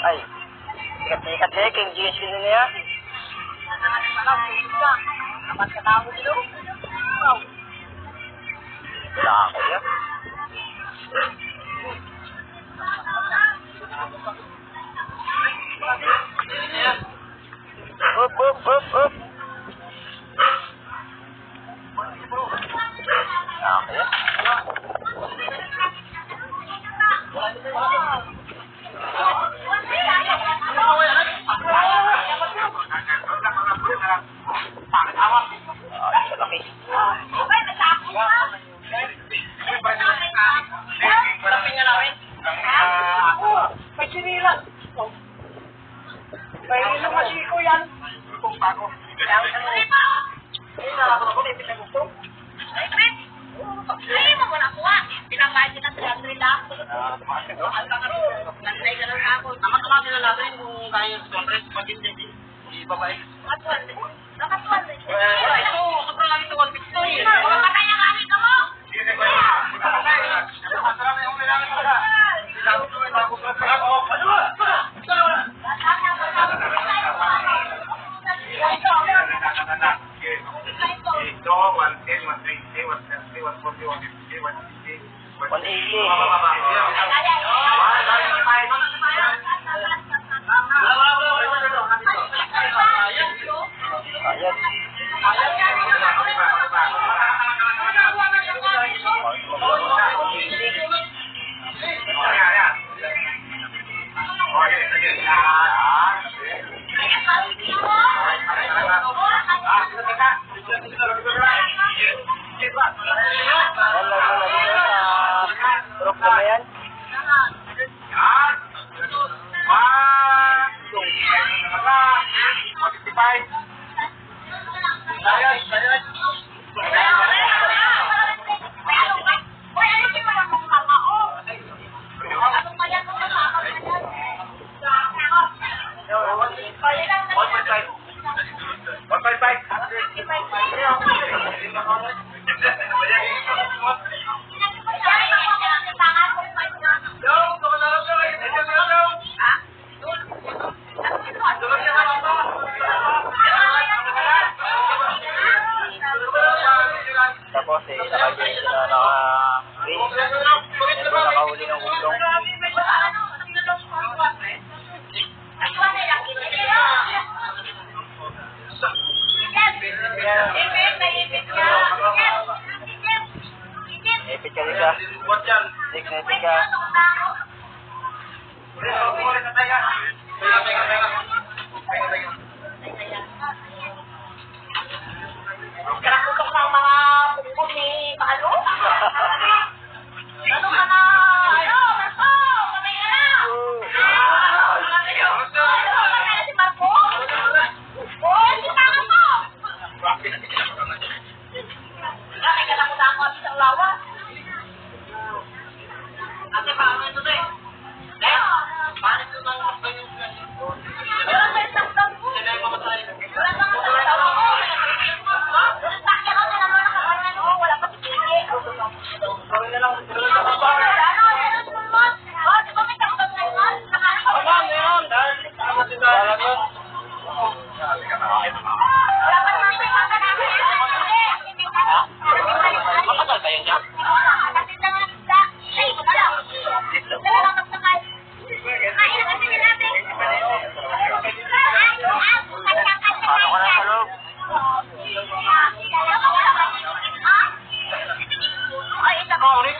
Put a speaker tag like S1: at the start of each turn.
S1: Ay, sikat-sikat eh, kay GS yun niya.
S2: Dapat katawo nilo. Wow.
S1: Wala ako yan.
S3: bago.
S4: Ayun, nalako ako, may pinagusto.
S2: Ay, Chris! Ay, mo na kuha. Pinakain kita sa lahat nila. Nanay ka lang ako. Namatama
S4: nila natin kung kaya sa conference, matindi. Ibabay. Eh?
S2: Nakatwal. Nakatwal. Eh, ito,
S4: sobrang lang ito, 150.
S3: anak ke itu one ten one twenty one thirty one forty one fifty one sixty
S1: one eighty Ayat.
S3: Ayat.
S4: One
S2: point five.
S3: One point five.
S1: Tika-tika. Tika-tika.
S4: Tika-tika.